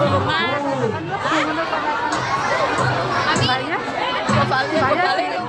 Ami, Bayar? bayar.